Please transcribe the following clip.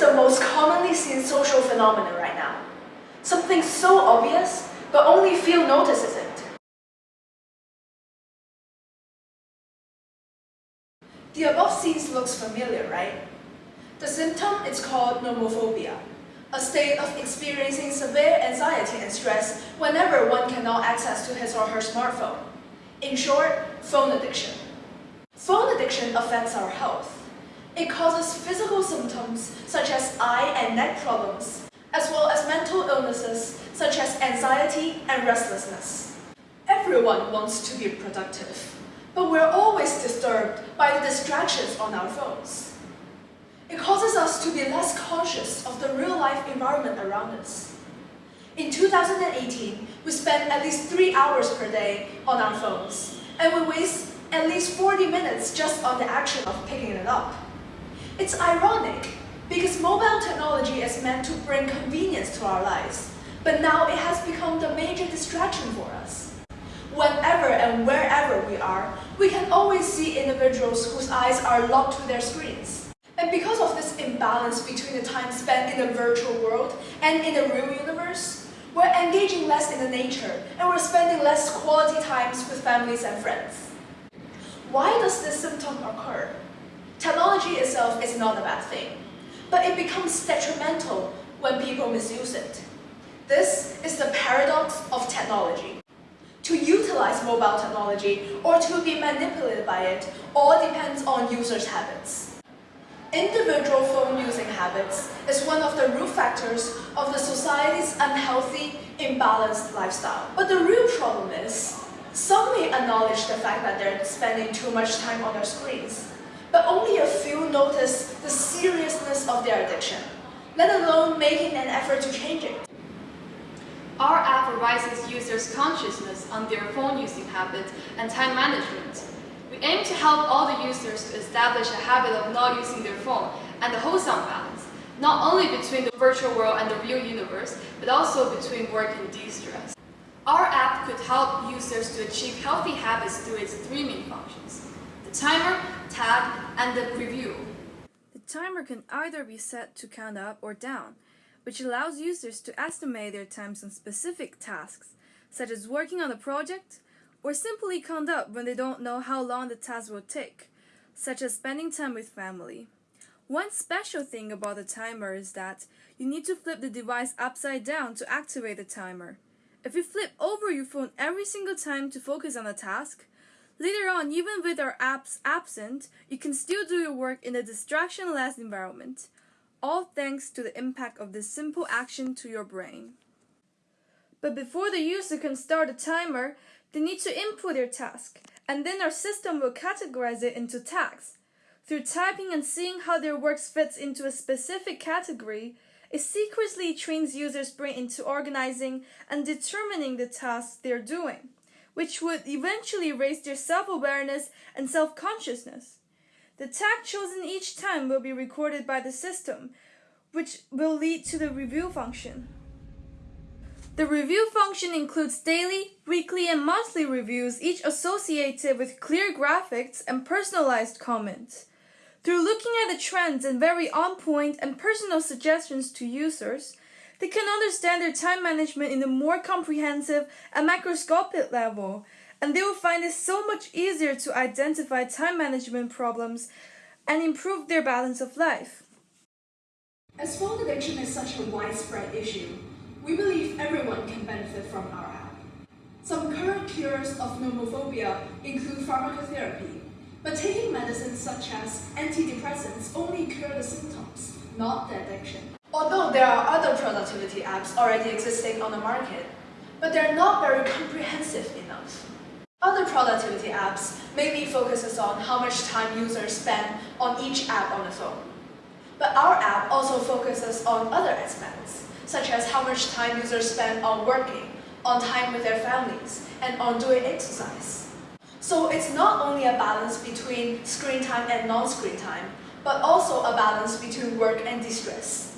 the most commonly seen social phenomenon right now? Something so obvious, but only few notices it. The above scenes looks familiar, right? The symptom is called nomophobia, a state of experiencing severe anxiety and stress whenever one cannot access to his or her smartphone. In short, phone addiction. Phone addiction affects our health. It causes physical symptoms such as eye and neck problems, as well as mental illnesses such as anxiety and restlessness. Everyone wants to be productive, but we're always disturbed by the distractions on our phones. It causes us to be less conscious of the real-life environment around us. In 2018, we spend at least 3 hours per day on our phones, and we waste at least 40 minutes just on the action of picking it up. It's ironic, because mobile technology is meant to bring convenience to our lives, but now it has become the major distraction for us. Whenever and wherever we are, we can always see individuals whose eyes are locked to their screens. And because of this imbalance between the time spent in the virtual world and in the real universe, we're engaging less in the nature and we're spending less quality times with families and friends. Why does this symptom occur? Technology itself is not a bad thing, but it becomes detrimental when people misuse it. This is the paradox of technology. To utilize mobile technology or to be manipulated by it all depends on users' habits. Individual phone using habits is one of the root factors of the society's unhealthy, imbalanced lifestyle. But the real problem is, some may acknowledge the fact that they're spending too much time on their screens, but only a few notice the seriousness of their addiction, let alone making an effort to change it. Our app raises users' consciousness on their phone using habits and time management. We aim to help all the users to establish a habit of not using their phone and a wholesome balance, not only between the virtual world and the real universe, but also between work and de-stress. Our app could help users to achieve healthy habits through its three main functions the timer, tag, and the preview. The timer can either be set to count up or down, which allows users to estimate their times on specific tasks, such as working on a project, or simply count up when they don't know how long the task will take, such as spending time with family. One special thing about the timer is that you need to flip the device upside down to activate the timer. If you flip over your phone every single time to focus on a task, Later on, even with our apps absent, you can still do your work in a distraction-less environment, all thanks to the impact of this simple action to your brain. But before the user can start a timer, they need to input their task, and then our system will categorize it into tags. Through typing and seeing how their work fits into a specific category, it secretly trains users' brain into organizing and determining the tasks they're doing which would eventually raise their self-awareness and self-consciousness. The tag chosen each time will be recorded by the system, which will lead to the review function. The review function includes daily, weekly, and monthly reviews, each associated with clear graphics and personalized comments. Through looking at the trends and very on-point and personal suggestions to users, they can understand their time management in a more comprehensive and macroscopic level, and they will find it so much easier to identify time management problems and improve their balance of life. As phone addiction is such a widespread issue, we believe everyone can benefit from our app. Some current cures of nomophobia include pharmacotherapy, but taking medicines such as antidepressants only cure the symptoms, not the addiction. Although there are other productivity apps already existing on the market, but they're not very comprehensive enough. Other productivity apps mainly focuses on how much time users spend on each app on the phone. But our app also focuses on other aspects, such as how much time users spend on working, on time with their families, and on doing exercise. So it's not only a balance between screen time and non-screen time, but also a balance between work and distress.